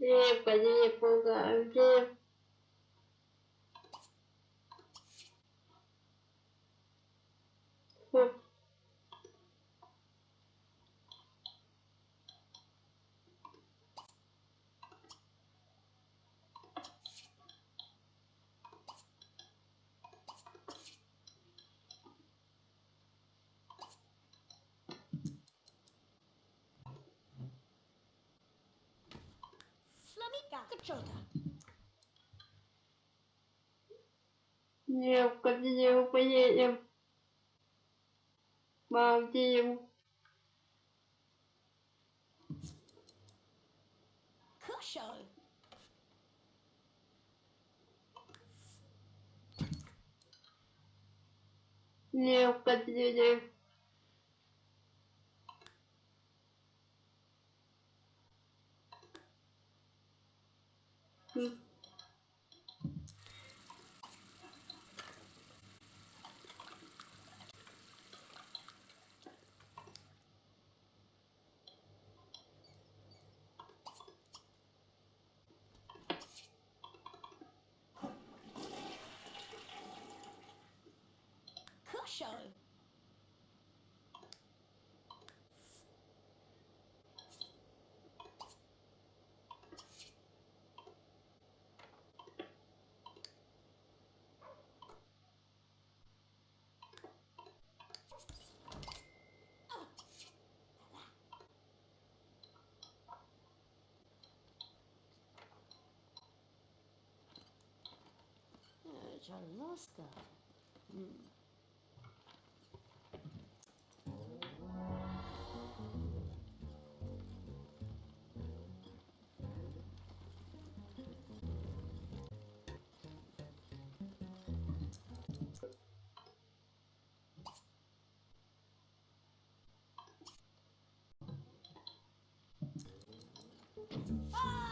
Девка, девка, девка. Фу. Flaminga. Качота. Девка, девка, едем. Балдеем. Кушо. Девка, девка. М. your show. Chalaska. Mm. Bye.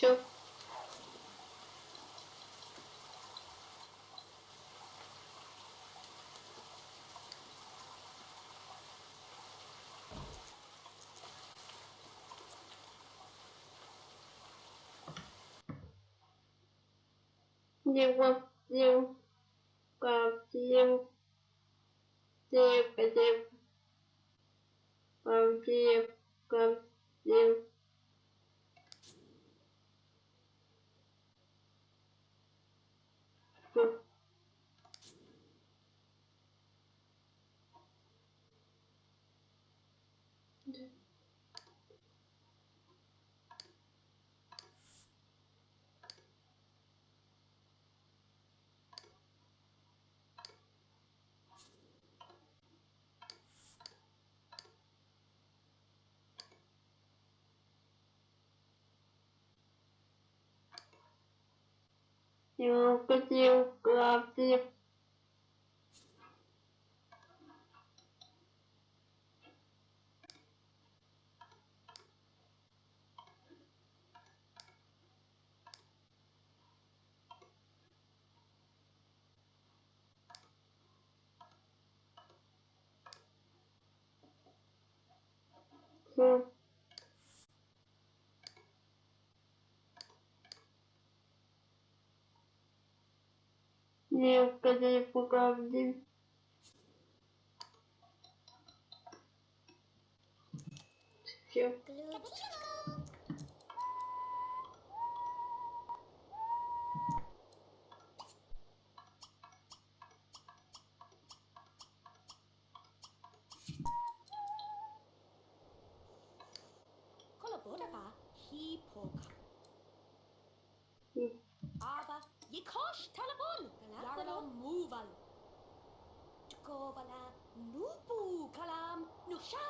Все. Девка, девка, девка, девка, девка, девка, девка. Eu consigo abrir. Sim. Eu consigo abrir. Все. Kolabodaba, shout!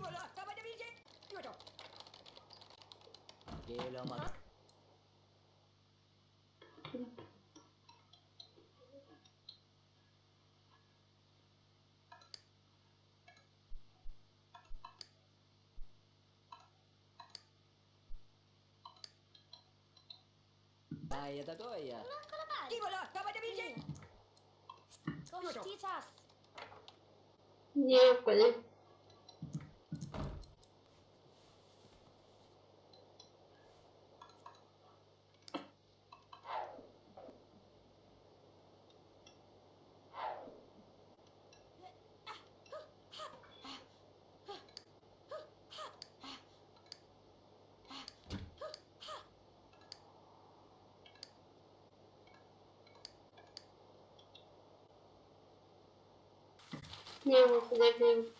Vivolo, stavo da vincere! Aiuto! Gelo, ma... Ah. Dai, da toia! Non ancora mai! Vivolo, stavo da vincere! Come sti sassi! Niente! De Belgique Kostitas.